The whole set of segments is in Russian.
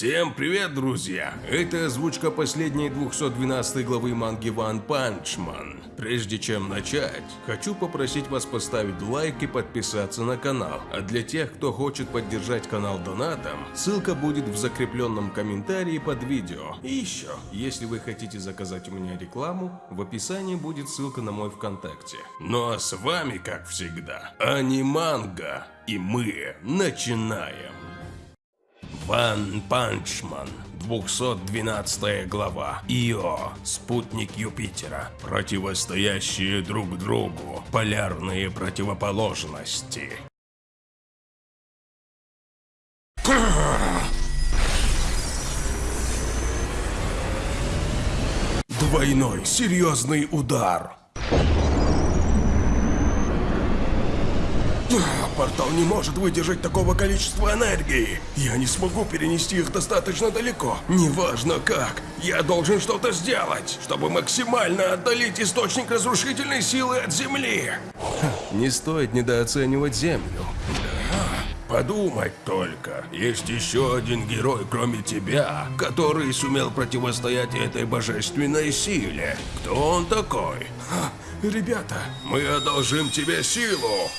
Всем привет, друзья! Это озвучка последней 212 главы манги One Punch Man. Прежде чем начать, хочу попросить вас поставить лайк и подписаться на канал. А для тех, кто хочет поддержать канал донатом, ссылка будет в закрепленном комментарии под видео. И еще, если вы хотите заказать у меня рекламу, в описании будет ссылка на мой ВКонтакте. Ну а с вами, как всегда, Аниманга, и мы начинаем. One Punch Man, 212 глава. Ио, спутник Юпитера. Противостоящие друг другу. Полярные противоположности. Двойной серьезный удар. Портал не может выдержать такого количества энергии. Я не смогу перенести их достаточно далеко. Неважно как, я должен что-то сделать, чтобы максимально отдалить источник разрушительной силы от Земли. Не стоит недооценивать Землю. Подумать только, есть еще один герой, кроме тебя, который сумел противостоять этой божественной силе. Кто он такой? Ребята, мы одолжим тебе силу.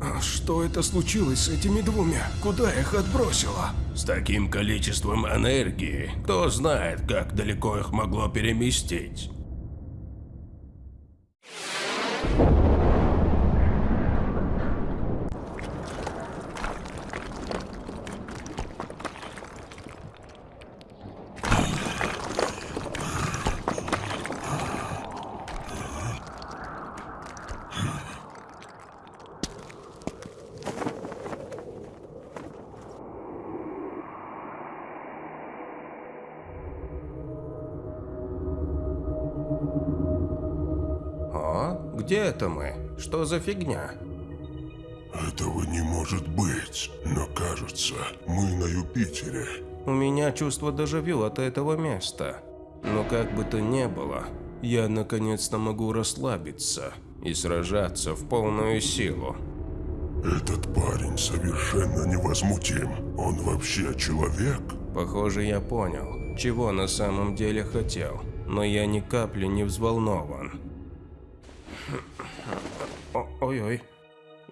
А Что это случилось с этими двумя? Куда их отбросило? С таким количеством энергии, кто знает, как далеко их могло переместить. О, где это мы? Что за фигня? Этого не может быть, но кажется, мы на Юпитере. У меня чувство дежавю от этого места. Но как бы то ни было, я наконец-то могу расслабиться и сражаться в полную силу. Этот парень совершенно невозмутим. Он вообще человек? Похоже, я понял, чего на самом деле хотел, но я ни капли не взволнован. Ой-ой.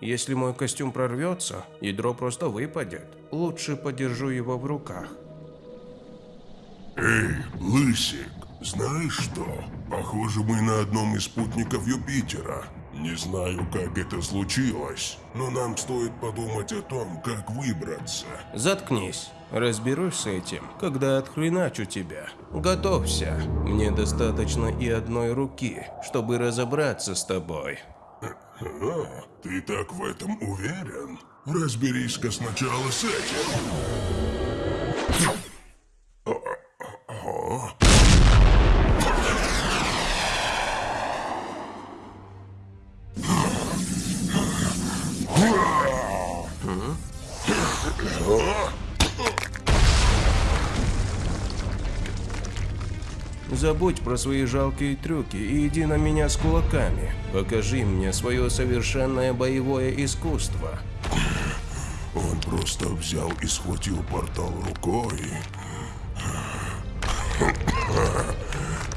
Если мой костюм прорвется, ядро просто выпадет. Лучше подержу его в руках. Эй, Лысик, знаешь что? Похоже, мы на одном из спутников Юпитера. Не знаю, как это случилось, но нам стоит подумать о том, как выбраться. Заткнись. Разберусь с этим, когда отхреначу тебя. Готовься. Мне достаточно и одной руки, чтобы разобраться с тобой. А, ты так в этом уверен? Разберись-ка сначала с этим. Забудь про свои жалкие трюки и иди на меня с кулаками. Покажи мне свое совершенное боевое искусство. Он просто взял и схватил портал рукой.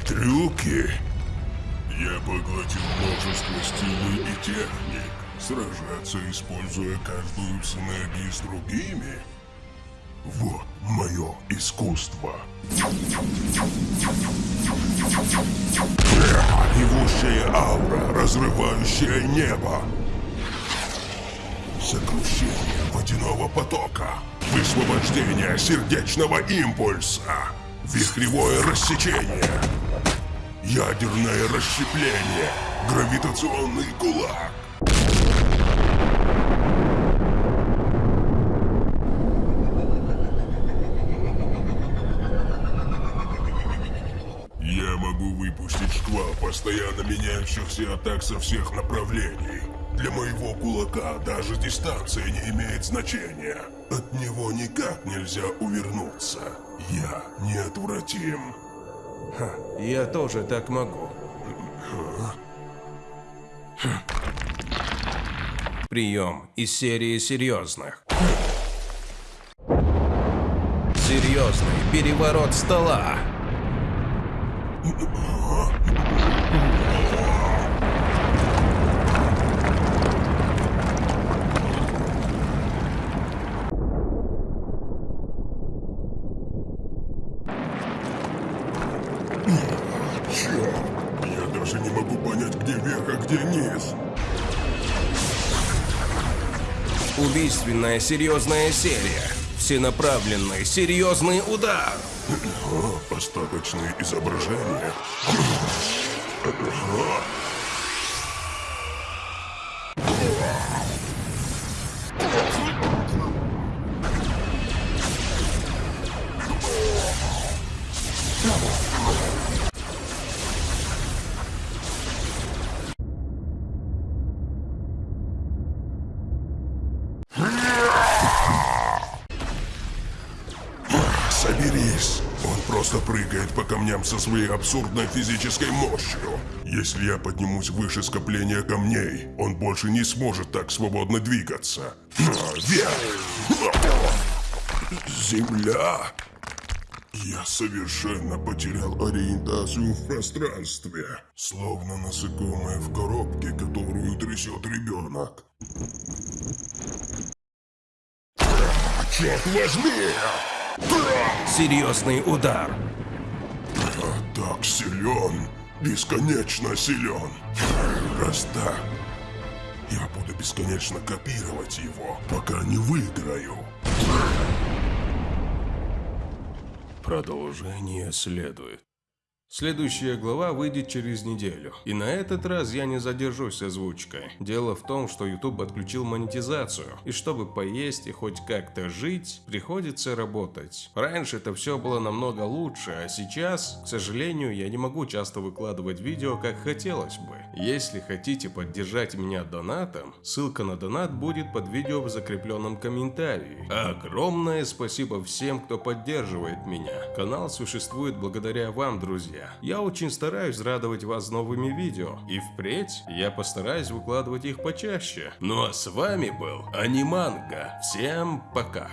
Трюки. Я поглотил множество стилей и техник. Сражаться, используя каждую в синергии с другими. Вот мое искусство. Ревущая аура, разрывающая небо. Сокрушение водяного потока. Высвобождение сердечного импульса. Вихревое рассечение. Ядерное расщепление. Гравитационный кулак. Шквал постоянно меняющихся атак со всех направлений. Для моего кулака даже дистанция не имеет значения. От него никак нельзя увернуться. Я неотвратим. Ха, я тоже так могу. Прием из серии серьезных. Серьезный переворот стола. Черт, я даже не могу понять, где верх, а где низ. Убийственная серьезная серия. Всенаправленный серьезный удар. О, остаточные изображения. Просто прыгает по камням со своей абсурдной физической мощью. Если я поднимусь выше скопления камней, он больше не сможет так свободно двигаться. А! Земля! Я совершенно потерял ориентацию в пространстве. Словно насекомое в коробке, которую трясет ребенок. Черт возьми! Серьезный удар. Я так силен, бесконечно силен. Раз так, я буду бесконечно копировать его, пока не выиграю. Продолжение следует. Следующая глава выйдет через неделю. И на этот раз я не задержусь с озвучкой. Дело в том, что YouTube отключил монетизацию. И чтобы поесть и хоть как-то жить, приходится работать. Раньше это все было намного лучше, а сейчас, к сожалению, я не могу часто выкладывать видео, как хотелось бы. Если хотите поддержать меня донатом, ссылка на донат будет под видео в закрепленном комментарии. Огромное спасибо всем, кто поддерживает меня. Канал существует благодаря вам, друзья. Я очень стараюсь радовать вас новыми видео, и впредь я постараюсь выкладывать их почаще. Ну а с вами был Аниманга. Всем пока.